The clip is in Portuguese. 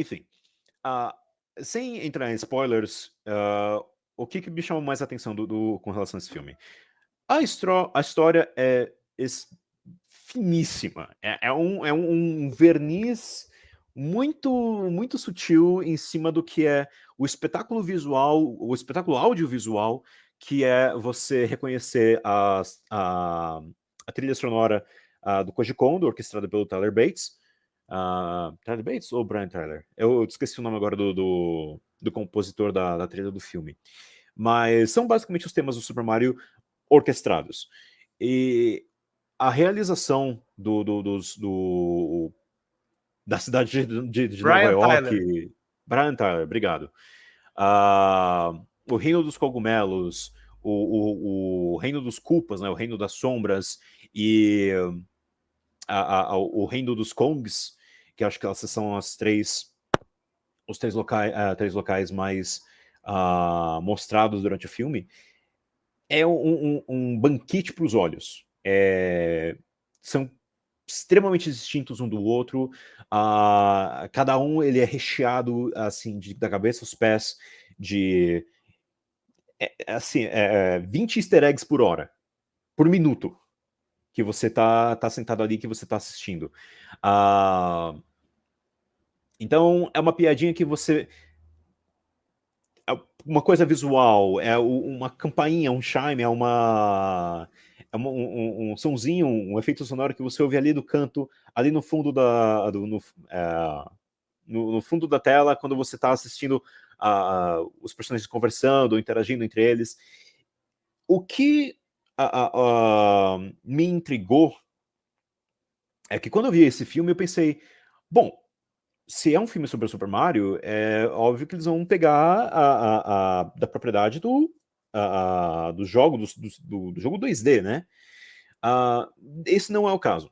enfim, uh, sem entrar em spoilers, uh, o que, que me chamou mais atenção do, do, com relação a esse filme? A, a história é finíssima, é, é, um, é um verniz muito, muito sutil em cima do que é o espetáculo visual, o espetáculo audiovisual, que é você reconhecer a, a, a trilha sonora uh, do Koji Kondo, orquestrada pelo Tyler Bates, Uh, Tyler Bates ou Brian Tyler? Eu, eu esqueci o nome agora do, do, do compositor da, da, trilha do filme. Mas são basicamente os temas do Super Mario orquestrados. E a realização do, do, dos, do da cidade de, de, Nova York... Tyler. Brian Tyler, obrigado. Uh, o Reino dos Cogumelos, o, o, o, Reino dos Culpas, né, o Reino das Sombras e a, a, o Reino dos Kongs, que acho que essas são as três, os três locais, uh, três locais mais uh, mostrados durante o filme, é um, um, um banquete para os olhos. É, são extremamente distintos um do outro, uh, cada um ele é recheado assim de, da cabeça aos pés de é, assim, é, 20 easter eggs por hora, por minuto que você tá, tá sentado ali, que você tá assistindo. Uh, então, é uma piadinha que você... É uma coisa visual, é uma campainha, um chime, é uma... É um, um, um somzinho, um efeito sonoro que você ouve ali do canto, ali no fundo da... Do, no, é, no, no, fundo da tela, quando você está assistindo uh, os personagens conversando, interagindo entre eles. O que a, a, me intrigou é que quando eu vi esse filme eu pensei, bom, se é um filme sobre o Super Mario, é óbvio que eles vão pegar a, a da propriedade do, do jogo, do, do, do, jogo 2D, né? Uh, esse não é o caso.